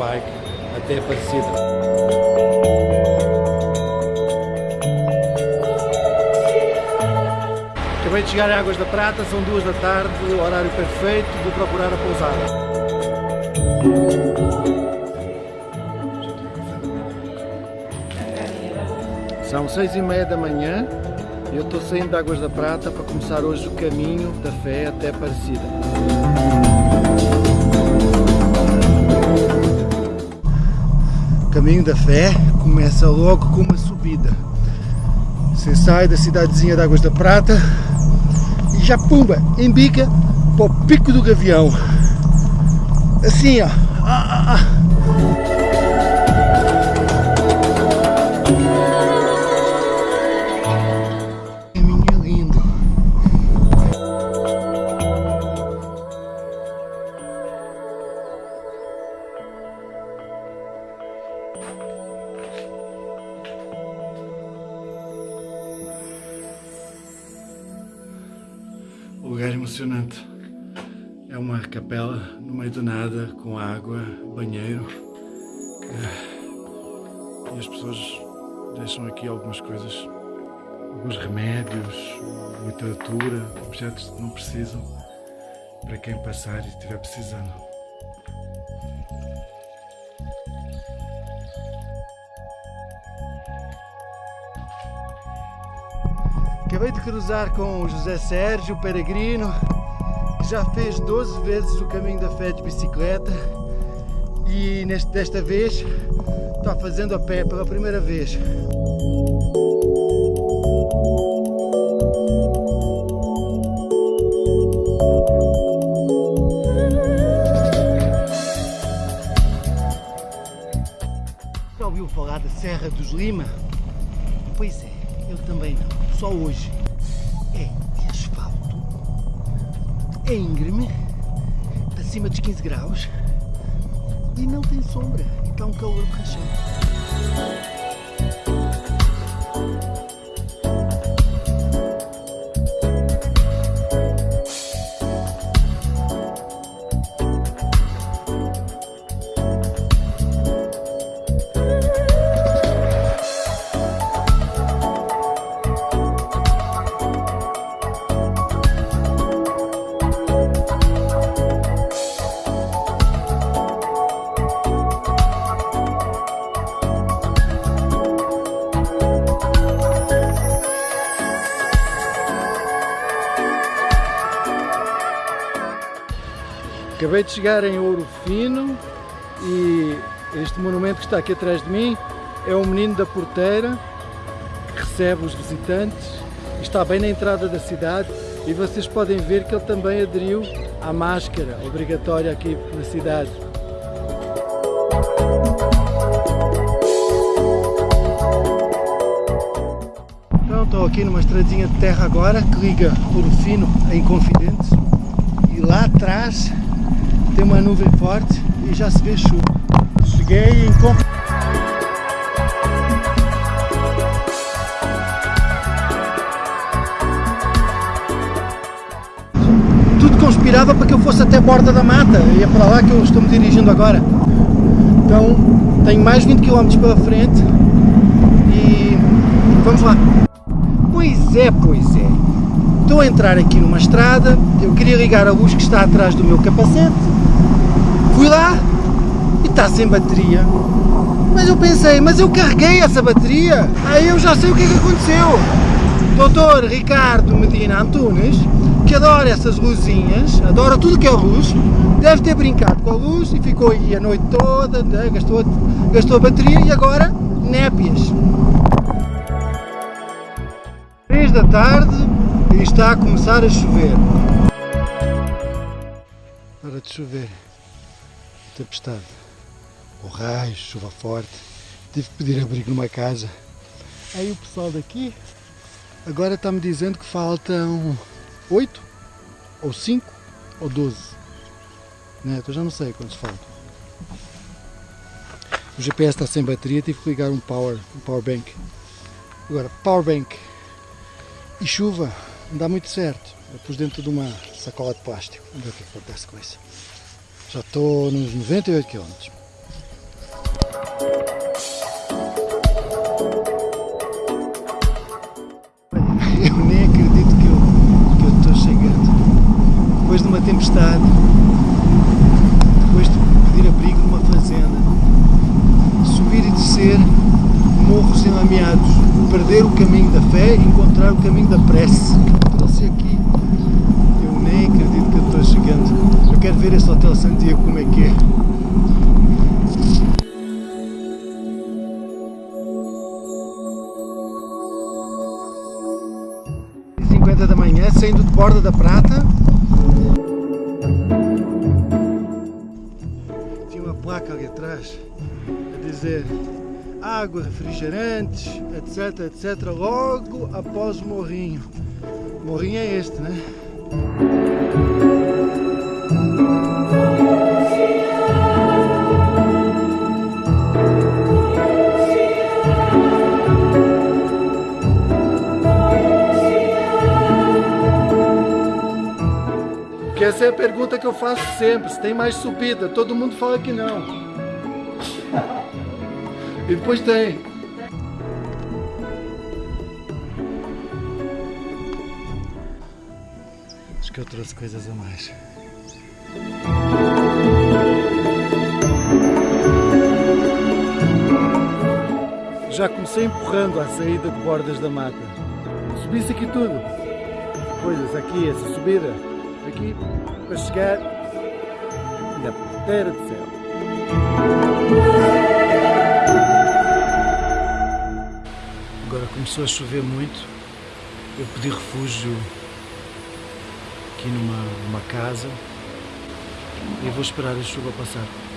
bike até Aparecida. Acabei de chegar a Águas da Prata, são duas da tarde, horário perfeito, vou procurar a pousada. São seis e meia da manhã eu estou saindo de Águas da Prata para começar hoje o caminho da fé até Aparecida. Caminho da fé começa logo com uma subida. Você sai da cidadezinha de Águas da Prata e já pumba, embica para o pico do Gavião. Assim ó. Ah, ah, ah. Lugar emocionante. É uma capela no meio do nada, com água, banheiro. Eh, E as pessoas deixam aqui algumas coisas, alguns remédios, literatura, objetos que não precisam para quem passar e estiver precisando. Acabei de cruzar com o José Sérgio Peregrino, que já fez 12 vezes o caminho da fé de bicicleta e neste, desta vez está fazendo a pé pela primeira vez. Ouviu falar da Serra dos Lima? Pois é, eu também não. Só hoje. É de asfalto, é íngreme, acima dos 15 graus e não tem sombra. Está um calor borrachante. Acabei de chegar em Ouro Fino e este monumento que está aqui atrás de mim é o menino da porteira que recebe os visitantes. Está bem na entrada da cidade e vocês podem ver que ele também aderiu à máscara obrigatória aqui na cidade. Então estou aqui numa estradinha de terra agora que liga Ouro Fino a Inconfidentes e lá atrás tem uma nuvem forte e já se vê chuva. Cheguei em Conf... Tudo conspirava para que eu fosse até a borda da mata e é para lá que eu estou me dirigindo agora. Então tenho mais 20 km pela frente e vamos lá. Pois é, pois é. Estou a entrar aqui numa estrada, eu queria ligar a luz que está atrás do meu capacete, fui lá e está sem bateria. Mas eu pensei, mas eu carreguei essa bateria, aí eu já sei o que é que aconteceu. Doutor Ricardo Medina Antunes, que adora essas luzinhas, adora tudo que é luz, deve ter brincado com a luz e ficou aí a noite toda, né, gastou, gastou a bateria e agora népias. 3 da tarde e está a começar a chover. Hora de chover. Tempestade. O raio, chuva forte. Tive que pedir abrigo numa casa. Aí o pessoal daqui agora está-me dizendo que faltam 8 ou 5 ou 12. Né? Então já não sei quantos faltam. O GPS está sem bateria, tive que ligar um power, um power bank. Agora, power bank e chuva Não dá muito certo. Eu pus dentro de uma sacola de plástico. Vamos ver o que, é acontece com isso. Já estou nos 98 km. Eu nem acredito que eu, que eu estou chegando. Depois de uma tempestade, depois de pedir abrigo numa fazenda, subir e descer morros enlameados, perder o caminho da fé e encontrar o caminho da prece. Trouxe aqui. Eu nem acredito que eu estou quero ver esse Hotel Santiago como é que é. da manhã, saindo de Borda da Prata. Tinha uma placa ali atrás a dizer água, refrigerantes, etc, etc, logo após o morrinho. O morrinho é este, né? Essa é a pergunta que eu faço sempre, se tem mais subida. Todo mundo fala que não. E depois tem. Acho que eu trouxe coisas a mais. Já comecei empurrando a saída de bordas da mata. Subisse aqui tudo. Coisas aqui, essa subida. Aqui, para chegar na ponteira do céu. Agora começou a chover muito. Eu pedi refúgio aqui numa, numa casa e vou esperar a chuva passar.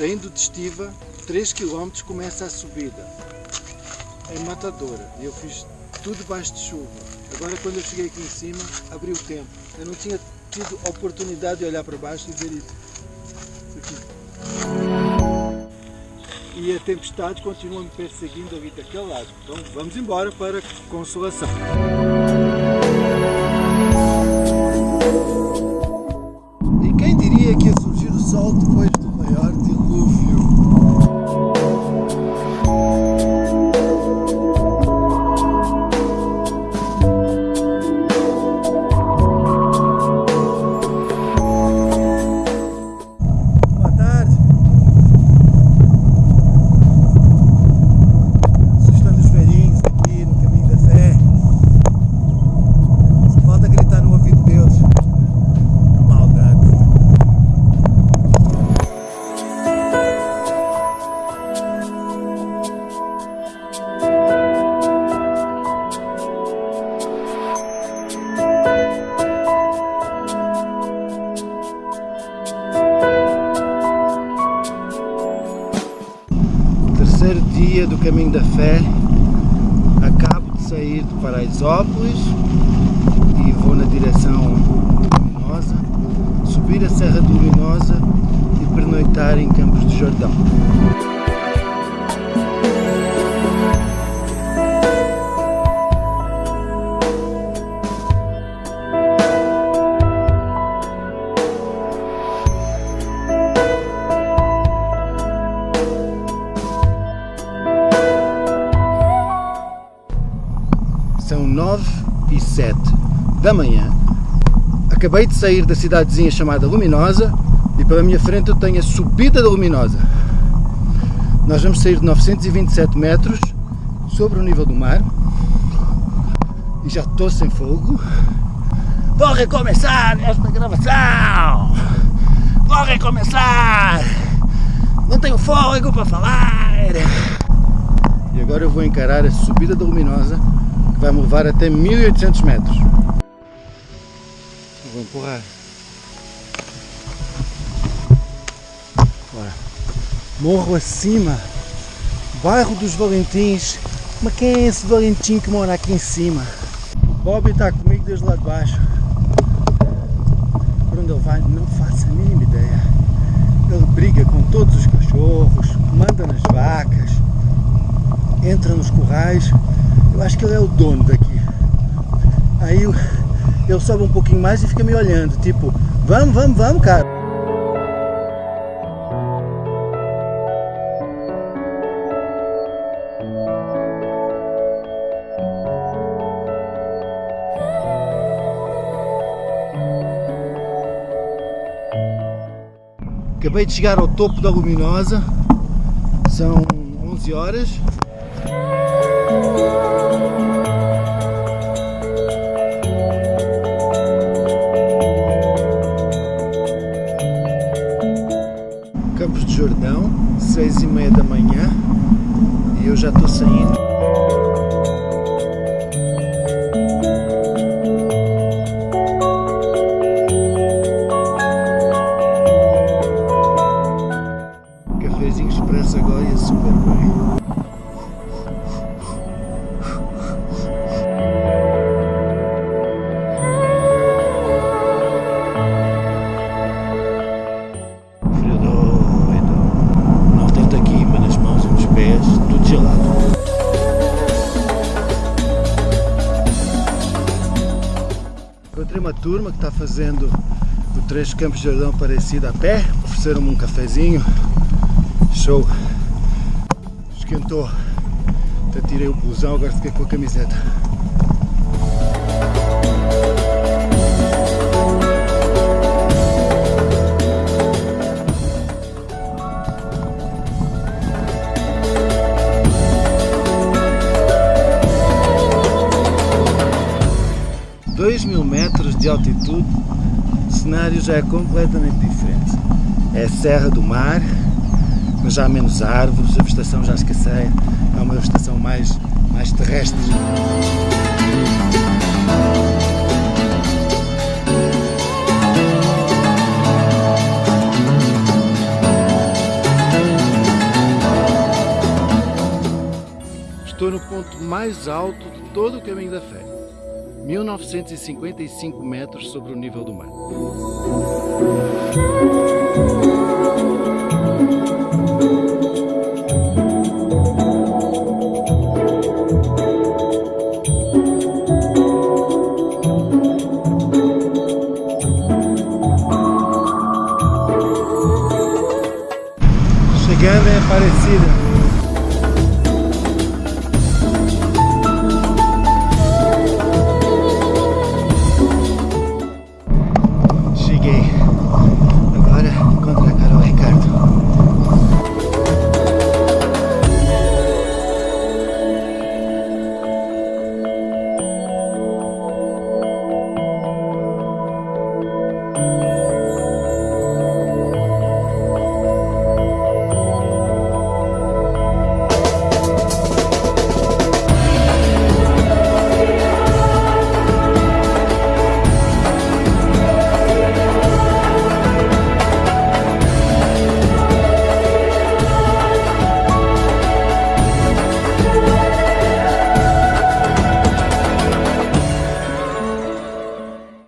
Saindo de Estiva, 3 km começa a subida. É matadora. E eu fiz tudo debaixo de chuva. Agora quando eu cheguei aqui em cima, abriu o tempo. Eu não tinha tido oportunidade de olhar para baixo e ver isso. isso e a tempestade continua me perseguindo ali daquele lado. Então vamos embora para Consolação. sol depois do maior subir a Serra do Luminosa e pernoitar em Campos de Jordão. São 9 e 7 da manhã. Acabei de sair da cidadezinha chamada Luminosa e pela minha frente eu tenho a subida da Luminosa. Nós vamos sair de 927 metros sobre o nível do mar e já estou sem fogo. Vou recomeçar esta gravação! Vou recomeçar! Não tenho fôlego para falar! E agora eu vou encarar a subida da Luminosa que vai me levar até 1800 metros. Empurrar. Bora. Morro acima, bairro dos Valentins. Mas quem é esse Valentim que mora aqui em cima? Bob está comigo desde lá de baixo. Por onde ele vai, não faço a mínima ideia. Ele briga com todos os cachorros, manda nas vacas, entra nos currais. Eu acho que ele é o dono daqui. Aí ele sobe um pouquinho mais e fica me olhando, tipo, vamos, vamos, vamos, cara. Acabei de chegar ao topo da Luminosa, são 11 horas. 6 e meia da manhã e eu já estou saindo. Turma que está fazendo o trecho Campos de Jordão parecido a pé. Ofereceram-me um cafezinho. Show! Esquentou. Até tirei o blusão, agora fiquei com a camiseta. Dois mil metros de altitude, o cenário já é completamente diferente. É Serra do Mar, mas já há menos árvores, a vegetação já escasseia, é uma vegetação mais, mais terrestre. Estou no ponto mais alto de todo o caminho da fé. 1955 metros sobre o nível do mar. Chegando em Aparecida.